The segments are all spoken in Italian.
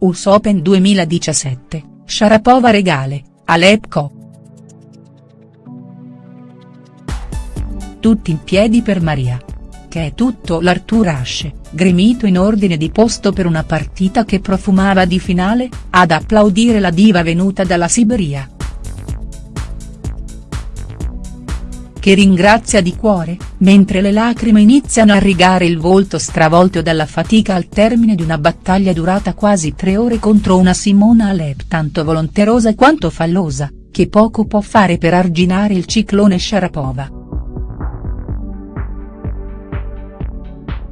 US Open 2017, Sharapova regale, Alep Tutti in piedi per Maria. Che è tutto l'Artur Ashe, gremito in ordine di posto per una partita che profumava di finale, ad applaudire la diva venuta dalla Siberia. Che ringrazia di cuore, mentre le lacrime iniziano a rigare il volto stravolto dalla fatica al termine di una battaglia durata quasi tre ore contro una Simona Alep tanto volonterosa quanto fallosa, che poco può fare per arginare il ciclone Sharapova.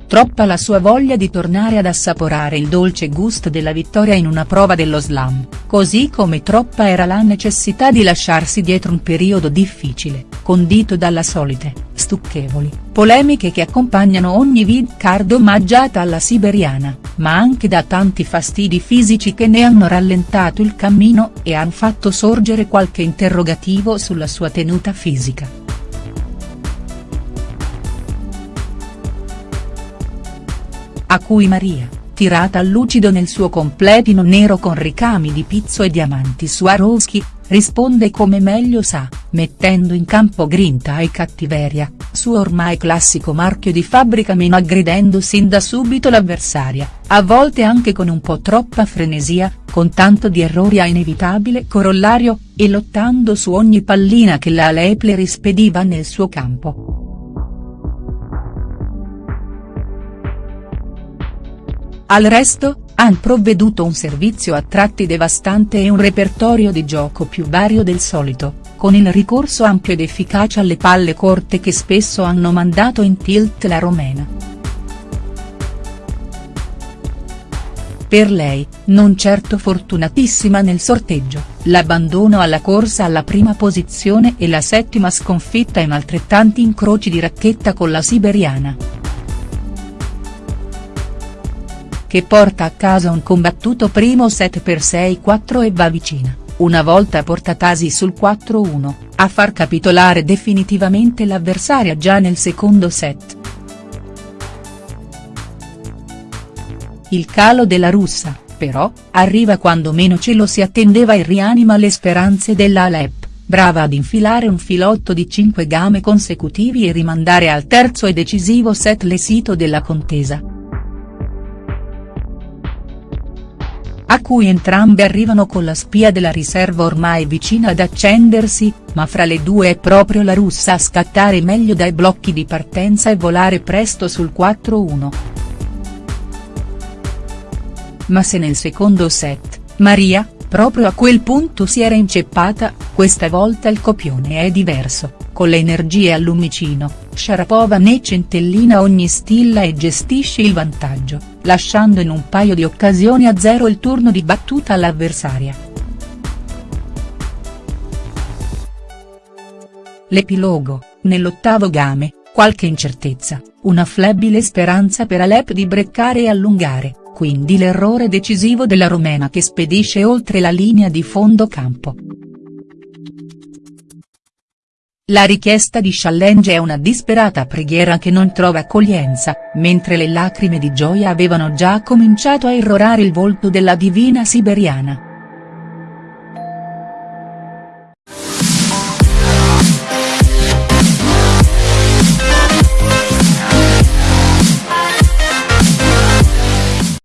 Troppa la sua voglia di tornare ad assaporare il dolce gusto della vittoria in una prova dello slam, così come troppa era la necessità di lasciarsi dietro un periodo difficile, condito dalla solite, stucchevoli, polemiche che accompagnano ogni vid card omaggiata alla siberiana, ma anche da tanti fastidi fisici che ne hanno rallentato il cammino e han fatto sorgere qualche interrogativo sulla sua tenuta fisica. a cui Maria, tirata al lucido nel suo completino nero con ricami di pizzo e diamanti Swarovski, risponde come meglio sa, mettendo in campo grinta e cattiveria, suo ormai classico marchio di fabbrica meno aggredendo sin da subito l'avversaria, a volte anche con un po' troppa frenesia, con tanto di errori a inevitabile corollario, e lottando su ogni pallina che la Alep le rispediva nel suo campo. Al resto, han provveduto un servizio a tratti devastante e un repertorio di gioco più vario del solito, con il ricorso ampio ed efficace alle palle corte che spesso hanno mandato in tilt la romena. Per lei, non certo fortunatissima nel sorteggio, l'abbandono alla corsa alla prima posizione e la settima sconfitta in altrettanti incroci di racchetta con la siberiana. Che porta a casa un combattuto primo set per 6-4 e va vicina, una volta portatasi sul 4-1, a far capitolare definitivamente l'avversaria già nel secondo set. Il calo della russa, però, arriva quando meno ce lo si attendeva e rianima le speranze della Alep, brava ad infilare un filotto di 5 game consecutivi e rimandare al terzo e decisivo set l'esito della contesa. A cui entrambe arrivano con la spia della riserva ormai vicina ad accendersi, ma fra le due è proprio la russa a scattare meglio dai blocchi di partenza e volare presto sul 4-1. Ma se nel secondo set, Maria, proprio a quel punto si era inceppata, questa volta il copione è diverso, con le energie al lumicino, Sharapova ne centellina ogni stilla e gestisce il vantaggio, lasciando in un paio di occasioni a zero il turno di battuta all'avversaria. L'epilogo, nell'ottavo game, qualche incertezza, una flebile speranza per Alep di breccare e allungare, quindi l'errore decisivo della romena che spedisce oltre la linea di fondo campo. La richiesta di challenge è una disperata preghiera che non trova accoglienza, mentre le lacrime di gioia avevano già cominciato a irrorare il volto della divina siberiana.